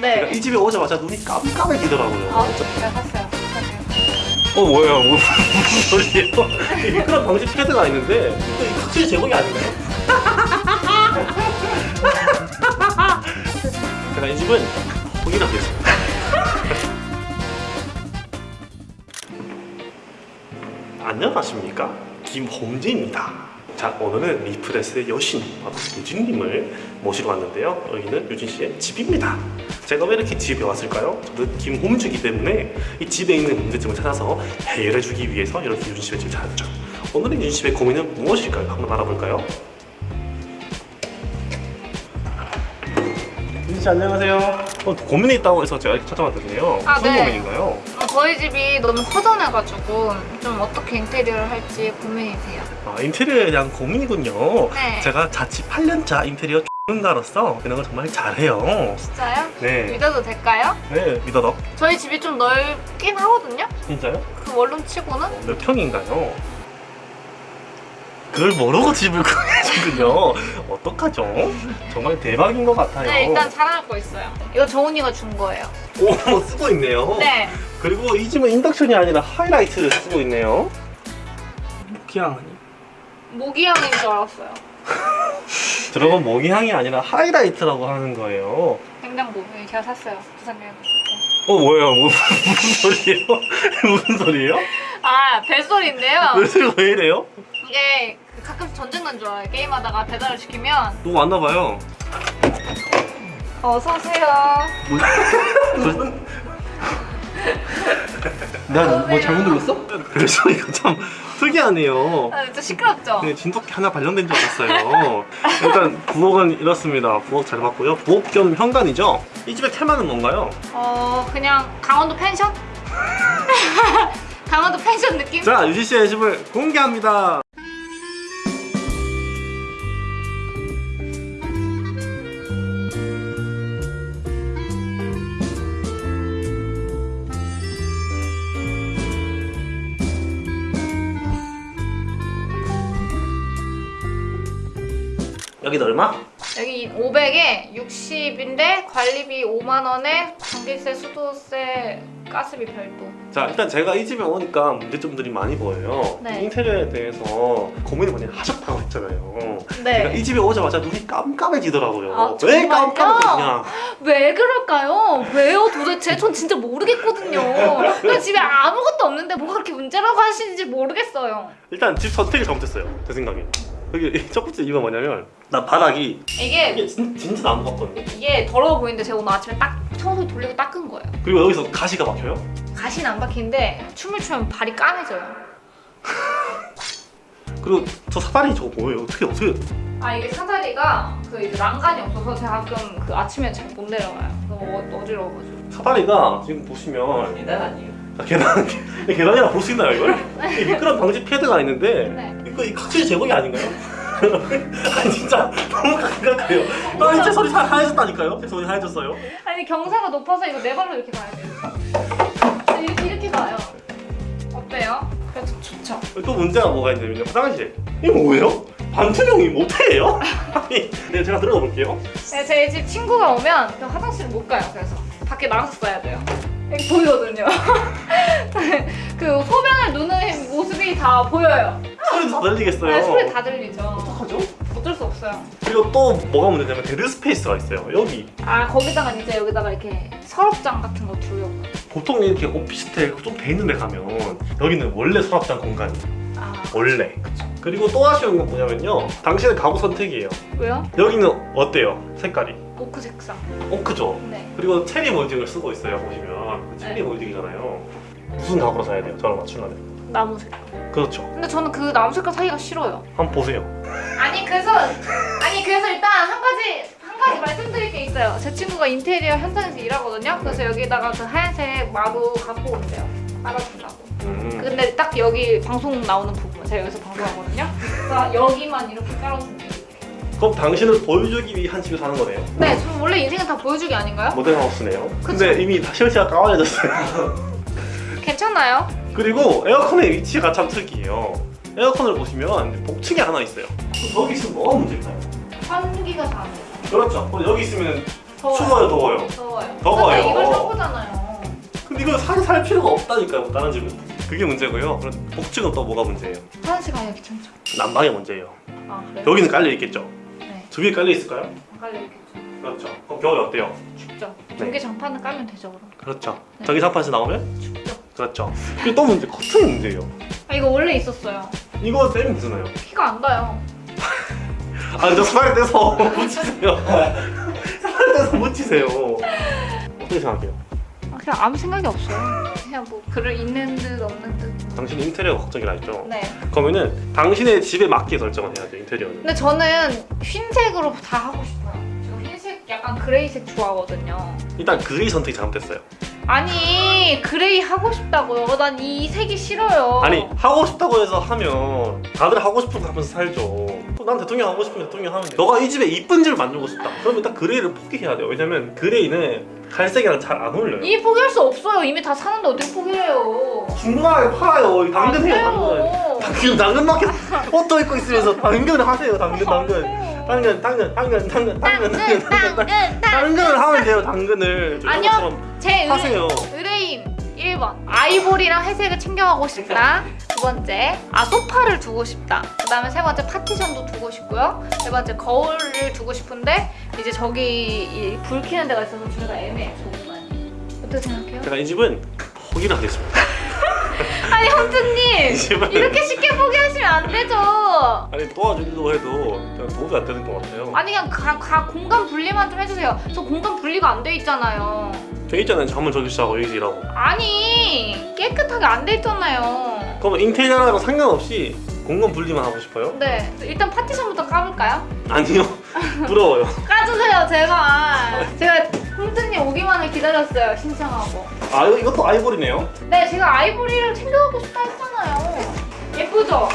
네. 제가 이 집에 오자마자 눈이 깜깜해지더라고요. 아, 제가 샀어요. 사세요. 어 뭐예요? 뭐, 무슨 소리예요? 이 미끄럼 방지 패드가 있는데 이거 이거 확실히 제목이 아닌가요? 제가 이 집은 포기하겠습니다. 안녕하십니까? 김홍진입니다. 자 오늘은 리프레스의 여신 바로 유진님을 모시러 왔는데요. 여기는 유진 씨의 집입니다. 제가 왜 이렇게 집에 왔을까요? 저는 김홈주기 때문에 이 집에 있는 문제점을 찾아서 해결해주기 위해서 이렇게 유진 씨의 집을 찾았죠. 오늘의 유진 씨의 고민은 무엇일까요? 한번 알아볼까요? 유진 씨 안녕하세요. 어, 고민이 있다고 해서 제가 이렇게 찾아왔거든요. 아, 무슨 네. 고민인가요? 어, 저희 집이 너무 허전해가지고 좀 어떻게 인테리어를 할지 고민이세요. 아, 인테리어에 대한 고민이군요. 네. 제가 자취 8년차 인테리어 전문가로서 이런 걸 정말 잘해요. 진짜요? 네. 믿어도 될까요? 네, 믿어도. 저희 집이 좀 넓긴 하거든요? 진짜요? 그 원룸 치고는? 몇 평인가요? 그걸 모르고 집을 구해주군요. 어떡하죠? 정말 대박인 것 같아요. 네, 일단 자랑할 거 있어요. 이거 정훈이가 준 거예요. 오, 쓰고 있네요. 네. 그리고 이 집은 인덕션이 아니라 하이라이트를 쓰고 있네요. 모기향 아니? 모기향인 줄 알았어요. 들어본 모기향이 아니라 하이라이트라고 하는 거예요. 냉장고. 네, 제가 샀어요. 부산 여행 갔을 때. 어 뭐예요? 뭐, 무슨 소리예요? 무슨 소리예요? 아, 벨소리인데요. 왜, 왜 이래요? 이게 그 가끔씩 전쟁 난 줄 알아요. 게임하다가 배달을 시키면 누구 왔나봐요. 어서 오세요. 무슨 내가 뭐 잘못 눌렀어? 벨소리가 참 특이하네요. 아, 진짜 시끄럽죠? 네, 진돗개 하나 발견된 줄 알았어요. 일단 부엌은 이렇습니다. 부엌 잘 봤고요. 부엌 겸 현관이죠. 이 집의 테마는 뭔가요? 어, 그냥 강원도 펜션? 강원도 펜션 느낌? 자, 유지 씨의 집을 공개합니다. 여기는 얼마? 여기 500에 60인데 관리비 5만 원에 전기세, 수도세, 가스비 별도. 자 일단 제가 이 집에 오니까 문제점들이 많이 보여요 네. 인테리어에 대해서 고민을 많이 하셨다고 했잖아요 제가 네. 이 집에 오자마자 눈이 깜깜해지더라고요 아, 왜? 깜깜해지냐 왜 그럴까요? 왜요 도대체? 전 진짜 모르겠거든요. 그 집에 아무것도 없는데 뭐가 그렇게 문제라고 하시는지 모르겠어요. 일단 집 선택이 잘못했어요 제 생각에 여기 첫 번째 이유가 뭐냐면 나 바닥이 이게 이게 진, 진짜 나무 같거든요 이게 더러워 보이는데 제가 오늘 아침에 딱 청소기 돌리고 닦은 거예요. 그리고 여기서 가시가 막혀요 가시는 안 박히는데 춤을 추면 발이 까매져요. 그리고 저 사다리 저거 뭐예요 어떻게 어떻게 아 이게 사다리가 그 이제 난간이 없어서 제가 가끔 그 아침에 잘 못 내려가요. 너무 어- 어지러워가지고. 사다리가 지금 보시면 계단 아니에요? 아, 계단 계단이라 볼 수 있나요 이걸? 이 미끄럼 방지 패드가 있는데 네. 이거 이 확실히 제목이 아닌가요? 아니 진짜 너무 감각해요. 나 이제 손이 다 하얘졌다니까요? 제 손이 하얘졌어요. 아니 경사가 높아서 이거 네 발로 이렇게 가야 돼요. 이렇게 이렇게 가요. 어때요? 그래도 좋죠. 또 문제가 뭐가 있냐면 화장실. 이게 뭐예요? 반투명이 모텔이에요? 아니, 네 제가 들어가 볼게요. 네, 제 집 친구가 오면 그 화장실을 못 가요. 그래서 밖에 나가서 써야 돼요. 보이거든요. 그 소변을 누는 모습이 다 보여요. 소리도 다 들리겠어요. 네, 소리 다 들리죠. 어떡하죠? 어쩔 수 없어요. 그리고 또 뭐가 문제냐면 dead space가 있어요. 여기 아 거기다가 이제 여기다가 이렇게 서랍장 같은 거 두려고. 보통 이렇게 오피스텔 좀 돼 있는 데 가면 여기는 원래 서랍장 공간이 아 원래. 그리고 또 아쉬운 건 뭐냐면요. 당신의 가구 선택이에요. 왜요? 여기는 어때요? 색깔이? 오크 색상. 오크죠? 네. 그리고 체리 몰딩을 쓰고 있어요 보시면 체리 네. 몰딩이잖아요 무슨 가구로 사야 돼요? 저랑 맞추려면 나무 색깔. 그렇죠 근데 저는 그 나무 색깔 사기가 싫어요. 한번 보세요 아니 그래서 아니 그래서 일단 한 가지 한 가지 말씀드릴 게 있어요. 제 친구가 인테리어 현장에서 일하거든요. 그래서 여기다가 그 하얀색 마루 갖고 온대요. 깔아준다고. 음. 근데 딱 여기 방송 나오는 부분 제가 여기서 방송하거든요. 그래서 여기만 이렇게 깔아준대요. 그럼 당신을 보여주기 위한 집에 사는 거네요 네, 저 원래 인생은 다 보여주기 아닌가요? 모델 하우스네요 근데 이미 다 실체가 까만해졌어요 괜찮나요? 그리고 에어컨의 위치가 참 특이해요 에어컨을 보시면 복층이 하나 있어요 저기 있으면 뭐가 문제일까요? 환기가 다안 돼요. 그렇죠 그럼 여기 있으면 더워요. 추워요 더워요 더워요. 더워요. 근데 이걸 산 거잖아요. 근데 이거 사서 살 필요가 없다니까요 다른 집은 그게 문제고요 그럼 복층은 또 뭐가 문제예요? 화장실 가기가 귀찮죠. 난방이 문제예요 아 그래요? 여기는 깔려 있겠죠? 네. 두개 깔려 있을까요? 안 깔려 있겠죠. 그렇죠 그럼 겨울에 어때요? 춥죠. 네. 전기 장판은 깔면 되죠 그럼. 그렇죠 네. 전기 장판에서 나오면 춥죠. 그렇죠 그리고 또 문제 커튼이 문제예요 아 이거 원래 있었어요. 이거 떼면 되잖아요 피가 안 가요. 아저 살에 떼서 묻히세요 살에 떼서 묻히세요 어떻게 생각해요? 아, 그냥 아무 생각이 없어요. 그냥 뭐 글을 있는 듯 없는 듯. 당신 인테리어 걱정이라 했죠? 네. 그러면은 당신의 집에 맞게 설정을 해야 돼요 인테리어는 근데 저는 흰색으로 다 하고 싶어요. 저 흰색 약간 gray색 좋아하거든요. 일단 gray 선택이 잘못됐어요 아니 gray 하고 싶다고요. 난 이 색이 싫어요. 아니 하고 싶다고 해서 하면 다들 하고 싶은 거 하면서 살죠 또난 대통령 하고 싶으면 대통령 하면 돼 너가 이 집에 이쁜 집을 만들고 싶다 그러면 딱 gray를 포기해야 돼요 왜냐면 gray는 갈색이랑 잘 안 어울려요 이 포기할 수 없어요. 이미 다 사는데 어떻게 포기해요? 중간에 팔아요 이 당근 해요 당근. 지금 당근 마켓 옷도 입고 있으면서 당근을 하세요 당근 안 당근. 당근 당근 당근 당근 당근 당근 당근 당근 당근. 당근을 하면 돼요 당근을 저 아니요. 제 하세요 의뢰, 의뢰인 1번 아이보리랑 회색을 챙겨가고 싶다 두 번째 아 소파를 두고 싶다. 그 다음에 세 번째 파티션도 두고 싶고요. 네 번째 거울을 두고 싶은데 이제 저기 이불 켜는 데가 있어서 둘다 애매해 저 공간이 어떻게 생각해요? 제가 이 집은 포기를 하겠습니다. 아니 현주님 집은- 이렇게 쉽게 포기하시면 안 되죠. 아니 도와주려고 해도 그냥 도움이 안 되는 것 같아요. 아니 그냥 가, 가 공간 분리만 좀 해주세요. 저 공간 분리가 안 돼 있잖아요. 저 있잖아요. 잠을 저기 자고 여기서 일하고. 아니 깨끗하게 안 돼 있잖아요 그러면 인테리어랑 상관없이 공간 분리만 하고 싶어요? 네. 일단 파티션부터 까볼까요? 아니요. 부러워요. 까주세요 제발. 제가 홍준님 오기만을 기다렸어요 신청하고. 아 이것도 아이보리네요? 네 제가 아이보리를 챙겨가고 싶다 했잖아요. 예쁘죠?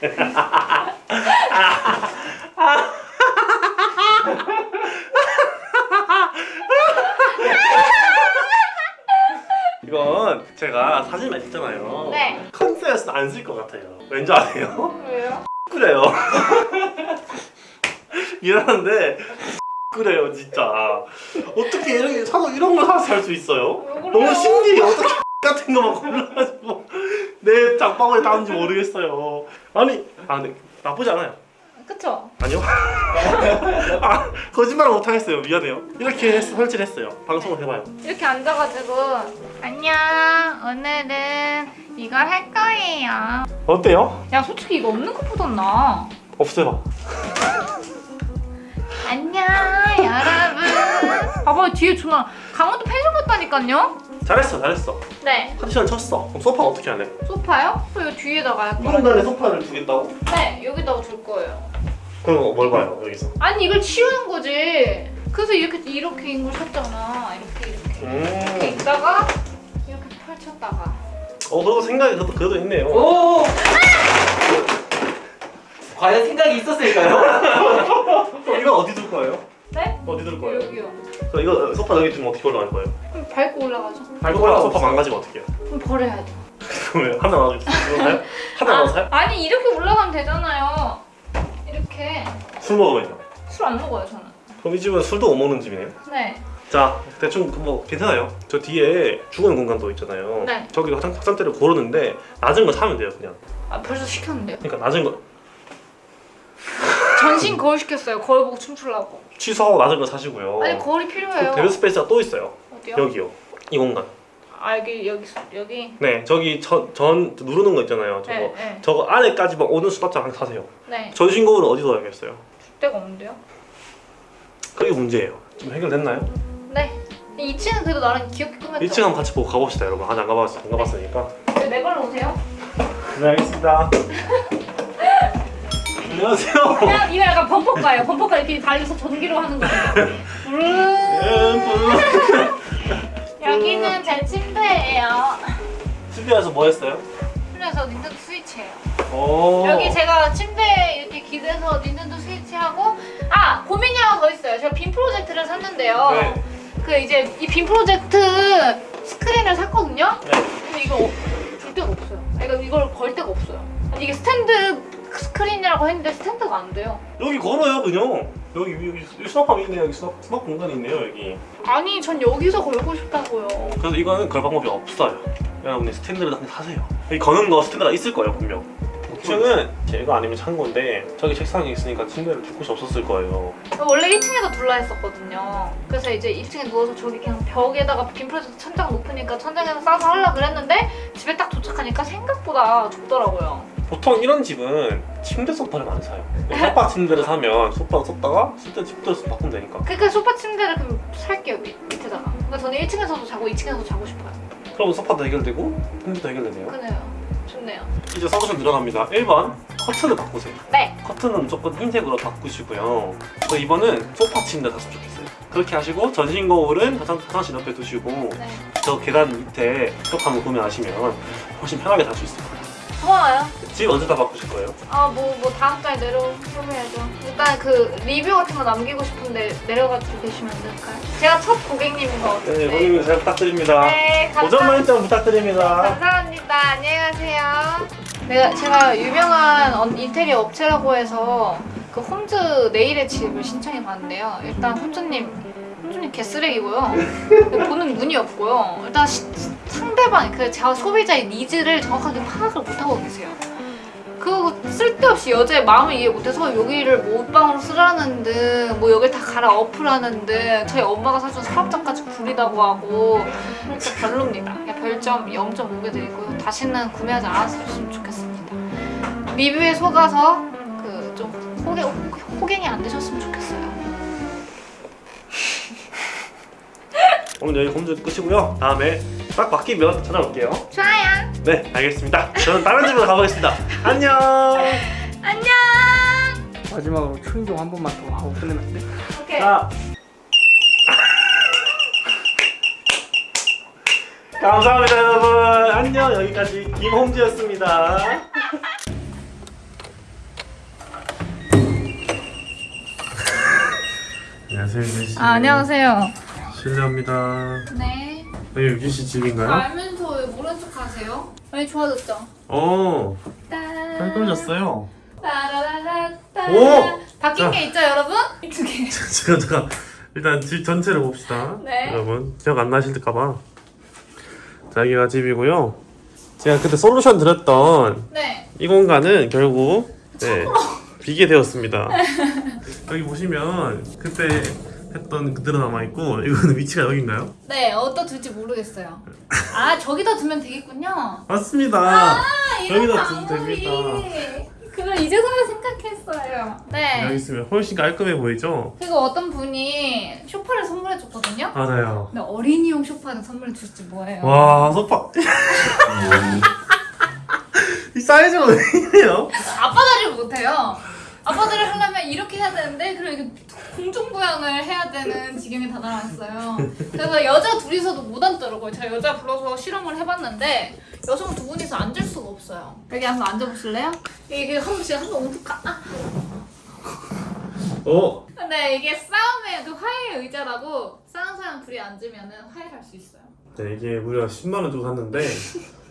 이건 제가 사진만 찍잖아요. 네. 컨셉에서 안 쓸 것 같아요. 왠지 아세요? 왜요? 그래요. 이러는데 그래요 진짜. 어떻게 이렇게 사서 이런 걸 사서 살 수 있어요? 너무 신기해 어떻게 같은 거만 골라가지고. 내 장바구니에 담는지 모르겠어요. 아니 아 근데 나쁘지 않아요 그쵸? 아니요? 아 거짓말을 못하겠어요. 미안해요. 이렇게 설치를 했어요. 방송을 해봐요. 이렇게 앉아가지고 안녕. 오늘은 이걸 할 거예요. 어때요? 야 솔직히 이거 없는 것보단 나. 없애봐 안녕 여러분. 봐봐요 뒤에 존나 강원도 펜션 같다니까요? 잘했어 잘했어. 네. 파티션 쳤어. 그럼 소파 어떻게 하래? 소파요? 저 이거 뒤에다가 할이 거예요 공간에 소파를 두겠다고? 네 여기다가 둘 거예요 그럼 뭘 봐요 여기서 아니 이걸 치우는 거지 그래서 이렇게 이렇게 인걸 샀잖아 이렇게 이렇게 이렇게 음. 있다가 이렇게 펼쳤다가 어 그래도 생각이 그래도, 그래도 있네요 오! 과연 생각이 있었을까요? 이건 어디 둘 거예요? 네? 어디 둘 거예요? 여기요 그럼 이거 소파 여기 두면 어떻게 올라갈 거예요? 그럼 밟고 올라가죠 밟고 올라가 소파 망가지면 어떻게 해요? 그럼 버려야죠 그러면 하나 나가게 사요? 하나 나가 사요? 아, 아니 이렇게 올라가면 되잖아요 이렇게 술 먹으면요 술 안 먹어요 저는. 그럼 이 집은 술도 못 먹는 집이네요? 네. 자 대충 그뭐 괜찮아요. 저 뒤에 주거용 공간도 있잖아요. 네. 저기 화장, 화장대를 고르는데 낮은 거 사면 돼요 그냥. 아, 벌써 시켰는데요? 그러니까 낮은 거. 전신 거울 시켰어요. 거울 보고 춤추려고. 취소하고 낮은 거 사시고요. 아니 거울이 필요해요. dead space가 또 있어요. 어디요? 여기요. 이 공간. 아 여기 여기 여기? 네 저기 전, 전 누르는 거 있잖아요 저거. 네, 네. 저거 안에까지만 오는 수납장 사세요. 네. 전신 거울은 어디서 해야겠어요? 데가 없는데요? 그게 문제예요. 좀 해결됐나요? 네. 2층은 그래도 나름 귀엽게 꾸몄죠? 1층 한번 같이 보고 가봅시다 여러분. 아직 안 가봤, 안 가봤으니까. 네, 내 걸로 오세요. 네 알겠습니다. 안녕하세요. 그냥 이거 약간 범퍼가예요. 범퍼가 이렇게 달려서 전기로 하는 거예요 음. 여기는 제 침대예요. 집에서 뭐 했어요? 그래서 닌텐도 스위치예요. 오. 여기 제가 침대에 이렇게 기대서 닌텐도 스위치하고 아 고민이 하나 더 있어요. 제가 빔 프로젝트를 샀는데요. 네. 그 이제 이 빔 프로젝트 스크린을 샀거든요. 네. 근데 이거 줄 데가 없어요. 아, 이거 이걸 걸 데가 없어요. 이게 스탠드 스크린이라고 했는데 스탠드가 안 돼요. 여기 걸어요 그냥. 여기 여기, 수납함 있네요. 여기 수납, 수납 공간이 있네요 여기. 아니 전 여기서 걸고 싶다고요. 그래서 이거는 걸 방법이 없어요. 여러분이 스탠드를 사세요. 여기 거는 거 스탠드가 있을 거예요 분명 2층은 제가 아니면 창고인데 저기 책상이 있으니까 침대를 줄 곳이 없었을 거예요 원래 1층에서 둘라 했었거든요. 그래서 이제 2층에 누워서 저기 그냥 벽에다가 빔 프로젝트 천장 높으니까 천장에서 싸서 하려 그랬는데 집에 딱 도착하니까 생각보다 좁더라고요. 보통 이런 집은 침대 소파를 많이 사요 소파 침대를 사면 소파 썼다가 쓸때 침대를 바꾸면 되니까 그러니까 소파 침대를 그럼 살게요 밑, 밑에다가. 그러니까 저는 1층에서도 자고 2층에서도 자고 싶어요. 그러면 소파도 해결되고 침대도 해결되네요 그네요. 좋네요. 이제 솔루션 들어갑니다 1번 커튼을 바꾸세요 네. 커튼은 무조건 흰색으로 바꾸시고요. 또 2번은 소파 침대 샀으면 좋겠어요. 그렇게 하시고 전신 거울은 화장, 화장실 옆에 두시고 네. 저 계단 밑에 쇼파을 구매하시면 훨씬 편하게 잘 수 있을 거예요. 고마워요. 집 언제 다 바꾸실 거예요? 아 뭐 뭐 다음 달에 내려오셔야죠. 일단 그 리뷰 같은 거 남기고 싶은데 내려가지고 계시면 안 될까요? 제가 첫 고객님인 것 같은데. 네, 고객님 잘 부탁드립니다. 네, 감사합니다. 만점 부탁드립니다. 감사합니다. 안녕히 가세요. 내가 제가 유명한 언- 인테리어 업체라고 해서 그 홈즈 네일의 집을 신청해 봤는데요. 일단 홈즈님 홈즈님 개쓰레기고요. 보는 눈이 없고요. 일단 시- 상대방 그저 소비자의 needs를 정확하게 파악을 못 하고 계세요. 그리고 쓸데없이 여자의 마음을 이해 못해서 여기를 뭐 옷방으로 쓰라는 등뭐 여길 다 갈아 엎으라는 등 저희 엄마가 사준 서랍장까지 구리다고 하고 진짜 별로입니다. 별점 0.5개 드리고요. 다시는 구매하지 않았으면 좋겠습니다. 리뷰에 속아서 그 좀 호갱, 호갱이 안 되셨으면 좋겠어요. 오늘 여기 홈즈 끝이고요. 다음에 딱 바뀌면 찾아올게요. 좋아요. 네, 알겠습니다. 저는 다른 집으로 가보겠습니다. 안녕. 안녕. 마지막으로 초인종 한 번만 더 하고 끝내면 안 돼? 오케이. 자. 감사합니다 여러분 안녕 여기까지 김홍지였습니다 안녕하세요 아, 안녕하세요. 실례합니다 네. 여기 유진 씨 집인가요? 알면서 왜 모른 척 하세요? 많이 좋아졌죠? 어 따- 깔끔해졌어요. 오! 바뀐 자. 게 있죠, 여러분? 두 개. 잠깐 잠깐 일단 집 전체를 봅시다 네. 여러분 기억 안 나실까봐 자 여기가 집이고요 제가 그때 솔루션 드렸던 네. 이 공간은 결국 네, 비게 되었습니다 여기 보시면 그때 했던 그대로 남아있고 이거는 위치가 여긴가요? 네, 어디다 둘지 모르겠어요. 아, 저기다 두면 되겠군요. 맞습니다 아, 여기다. 두면 그걸 이제서야 생각했어요. 여기 네. 있으면 훨씬 깔끔해 보이죠? 그리고 어떤 분이 쇼파를 선물해줬거든요. 맞아요 근데 어린이용 쇼파는 선물해 줄지 뭐예요? 와 소파 이 사이즈가 왜 이래요? 아빠들이 못해요. 아빠들이 하려면 이렇게 해야 되는데 그리고 이게 공중부양을 해야 되는 지경에 다다랐어요. 그래서 여자 둘이서도 못 앉더라고요. 제가 여자 불러서 실험을 해봤는데 여성 두 분이서 앉을 수가 없어요. 여기 한번 앉아보실래요? 이게 한 번씩 한번 옮을까? 아. 어? 근데 이게 싸움의 그 화해의 의자라고 싸운 사람 둘이 앉으면 화해할 수 있어요. 네, 이게 무려 10만 원 주고 샀는데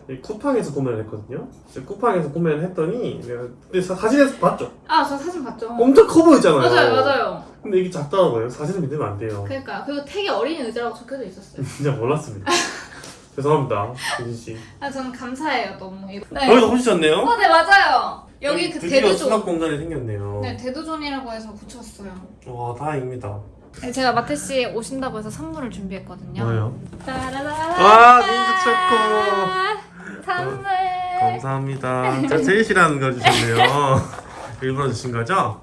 이 쿠팡에서 구매를 했거든요. 쿠팡에서 구매를 했더니 내가 근데 사, 사진에서 봤죠? 아, 저 사진 봤죠? 엄청 커 보이잖아요. 맞아요, 맞아요. 근데 이게 작더라고요. 사진을 믿으면 안 돼요. 그러니까 그리고 되게 어린이 의자라고 적혀져 있었어요. 진짜 몰랐습니다. 죄송합니다, 유진 씨. 아, 저는 감사해요, 너무. 네. 여기도 홈시셨네요? 어, 네 맞아요. 여기 그 드디어 수납 대두존. 공간이 생겼네요. 네, 대두존이라고 해서 붙였어요. 와, 다행입니다. 네, 제가 마태 씨 오신다고 해서 선물을 준비했거든요. 뭐예요? 따라라라. 와, 민트 초코. 선물. 감사합니다. 제일 싫어하는 거 주셨네요. 일부러 주신 거죠?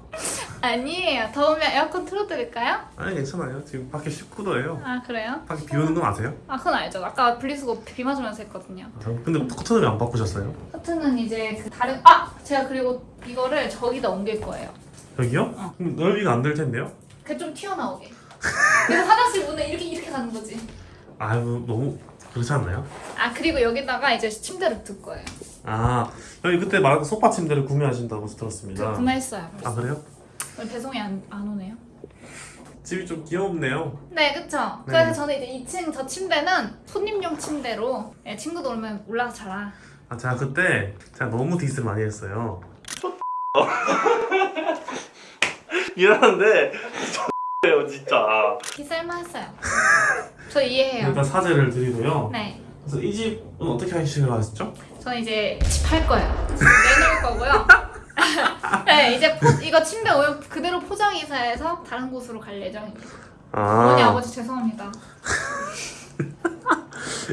아니에요. 더우면 에어컨 틀어드릴까요? 아니 괜찮아요. 지금 밖에 19도예요. 아 그래요? 밖에 비 오는 건 아세요? 아 그건 알죠. 아까 분리수거 비 맞으면서 했거든요. 아, 근데 커튼을 왜 안 바꾸셨어요? 커튼은 이제 그 다른 아 제가 그리고 이거를 저기다 옮길 거예요. 여기요? 어. 그럼 넓이가 안 될 텐데요? 그 좀 튀어나오게. 그래서 화장실 문을 이렇게 이렇게 가는 거지. 아유 너무 그렇지 않나요? 아 그리고 여기다가 이제 침대를 둘 거예요. 아 여기 그때 말한 소파 침대를 구매하신다고 그 들었습니다. 구매했어요. 벌써. 아 그래요? 오늘 배송이 안, 안 오네요. 집이 좀 귀엽네요. 네, 그쵸. 네. 그래서 저는 이제 2층 저 침대는 손님용 침대로 예, 친구들 오면 올라가 자라. 아 제가 그때 제가 너무 디스를 많이 했어요. 미안한데 X예요 진짜. 기살만했어요. 저 이해해요. 일단 사죄를 드리고요. 네. 그래서 이 집은 어떻게 하시려고 하셨죠? 저는 이제 집할 거예요. 내놓을 거고요. 네, 이제 포, 이거 침대 오면 그대로 포장 이사해서 다른 곳으로 갈 예정입니다. 어머니 아버지 죄송합니다.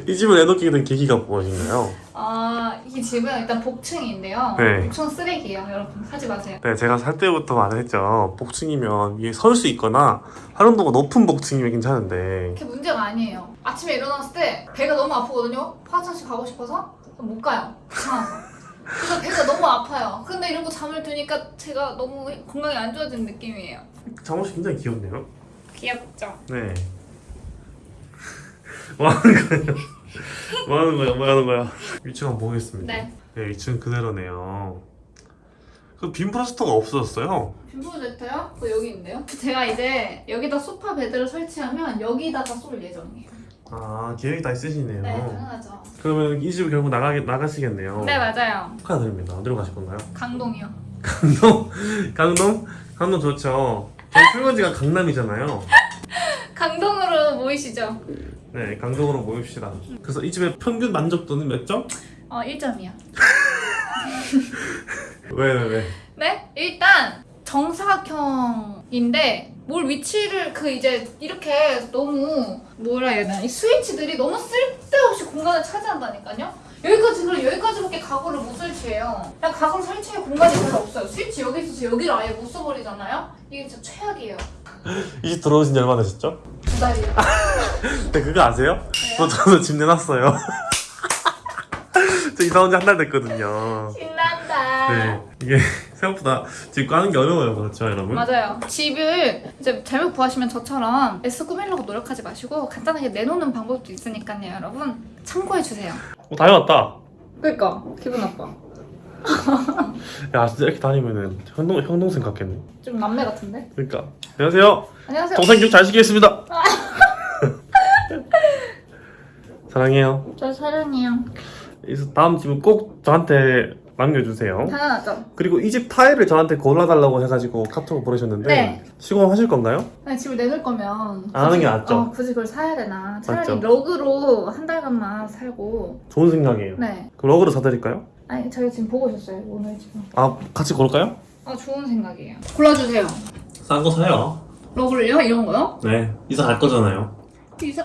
이 집을 내놓게 된 계기가 무엇인가요? 아, 이 집은 일단 복층인데요. 네. 복층 쓰레기예요, 여러분. 사지 마세요. 네, 제가 살 때부터 말했죠. 복층이면 위에 설 수 있거나 활용도가 높은 복층이면 괜찮은데 그게 문제가 아니에요. 아침에 일어났을 때 배가 너무 아프거든요. 화장실 가고 싶어서 못 가요. 귀찮아서. 그래서 배가 너무 아파요. 근데 이러고 잠을 드니까 제가 너무 건강이 안 좋아지는 느낌이에요. 잠옷이 굉장히 귀엽네요. 귀엽죠? 네. 뭐 하는 거예요? 뭐 하는 거야? 뭐 하는 거야? 위층 한번 보겠습니다. 네. 네, 위층 그대로네요. 그 빔 프로젝터가 없어졌어요. 빔 프로젝터요? 그 여기 있는데요? 제가 이제 여기다 소파 베드를 설치하면 여기다가 쏠 예정이에요. 아, 계획이 다 있으시네요. 네, 당연하죠. 그러면 이 집을 결국 나가, 나가시겠네요. 네, 맞아요. 축하드립니다. 어디로 가실 건가요? 강동이요. 강동? 강동? 강동 좋죠. 저희 출근지가 강남이잖아요. 강동으로 모이시죠? 네, 강동으로 모입시다. 그래서 이 집의 평균 만족도는 몇 점? 어, 1점이요. 왜, 왜, 왜? 네? 일단 정사각형인데 뭘 위치를 그 이제 이렇게 너무 뭐라 해야 되나 이 스위치들이 너무 쓸데없이 공간을 차지한다니까요? 여기까지 그럼 여기까지밖에 가구를 못 설치해요. 그냥 가구를 설치할 공간이 별로 없어요. 스위치 여기 있어서 여기를 아예 못 써버리잖아요. 이게 진짜 최악이에요. 이집 들어오신 지 얼마나 되셨죠? 두 달이요. 네, 그거 아세요? 저, 저도 집 내놨어요. 저 이사 온 지 한 달 됐거든요. 신난다. 네, 이게 생각보다 집 가는 게 어려워요, 그렇죠, 여러분? 맞아요. 집을 이제 잘못 구하시면 저처럼 애써 꾸미려고 노력하지 마시고 간단하게 내놓는 방법도 있으니까요, 여러분 참고해 주세요. 어, 다 해왔다. 그러니까 기분 나빠. 야, 진짜 이렇게 다니면은 형동, 형 동생 같겠네. 좀 남매 같은데? 그러니까. 안녕하세요. 안녕하세요. 동생 교육 잘 시키겠습니다. 사랑해요. 저 사랑해요. 그래서 다음 집은 꼭 저한테 남겨주세요. 당연하죠. 그리고 이 집 타일을 저한테 골라달라고 해가지고 카톡을 보내셨는데 네. 시공하실 건가요? 아니, 집을 내놓을 거면 안 하는 게 낫죠. 어, 굳이 그걸 사야 되나? 차라리 맞죠. 러그로 한 달간만 살고. 좋은 생각이에요. 네. 그럼 러그로 사드릴까요? 아니 저희 지금 보고 오셨어요 오늘 지금. 아 같이 고를까요? 아 좋은 생각이에요. 골라주세요. 싼 거 사요. 러그를요? 이런 거요? 네 이사 갈 거잖아요. 이사.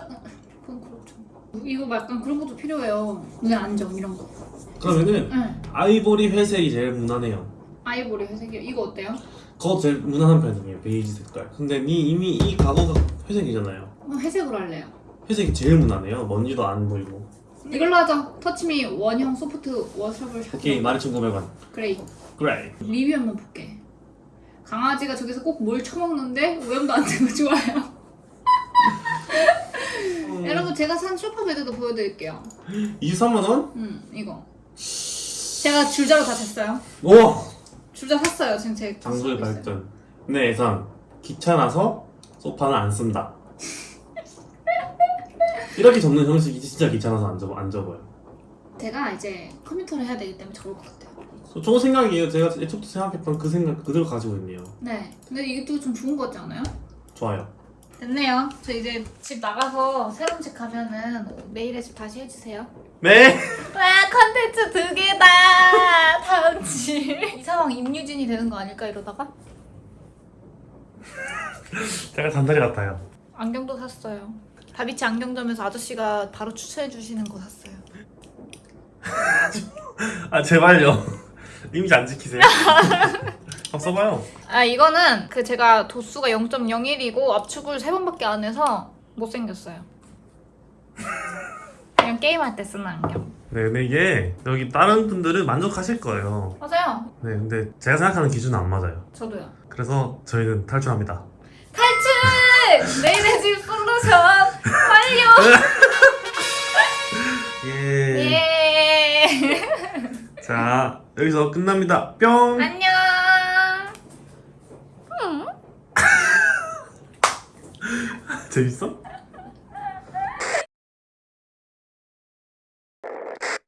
이거 약간 그런 것도 필요해요. 눈에 안정 이런 거. 그러면은 응. 아이보리 회색이 제일 무난해요. 아이보리 회색이요. 이거 어때요? 그거 제일 무난한 편이에요. 베이지 색깔. 근데 니 이미 이 가구가 회색이잖아요. 어, 회색으로 할래요. 회색이 제일 무난해요. 먼지도 안 보이고. 이걸로 하자. 터치미 원형 soft washable 샤워. 오케이 12,900원. Gray. 그래. 리뷰 한번 볼게. 강아지가 저기서 꼭 뭘 처먹는데 오염도 안 되고 좋아요. 제가 산 소파 베드도 보여드릴게요. 23만 원? 음 이거. 제가 줄자로 다 쟀어요. 우와. 줄자 샀어요 지금 제. 장소의. 발전. 내 예상 귀찮아서 소파는 안 쓴다. 이렇게 접는 형식이 진짜 귀찮아서 안 접어 안 접어요. 제가 이제 컴퓨터를 해야 되기 때문에 접을 것 같아요. 저- 좋은 생각이에요. 제가 애초부터 생각했던 그 생각 그대로 가지고 있네요. 네. 근데 이게 또 좀 좋은 거 같지 않아요? 좋아요. 됐네요. 저 이제 집 나가서 새로운 집 가면은 메일에 집 다시 해주세요. 네. 와 컨텐츠 두 개다 다음 집. 이 상황 임유진이 되는 거 아닐까 이러다가? 제가 잔다리 같아요. 안경도 샀어요. 다비치 안경점에서 아저씨가 바로 추천해 주시는 거 샀어요. 아 제발요. 이미지 안 지키세요. 한번 써봐요. 아 이거는 그 제가 도수가 0.01이고 압축을 세 번밖에 안 해서 못 생겼어요. 그냥 게임할 때 쓰는 안경. 네, 근데 이게 여기 다른 분들은 만족하실 거예요. 맞아요. 네, 근데 제가 생각하는 기준은 안 맞아요. 저도요. 그래서 저희는 탈출합니다. 탈출! 내일의 집 솔루션 완료! 예. 예. 자, 여기서 끝납니다. 뿅. 안녕. 재밌어?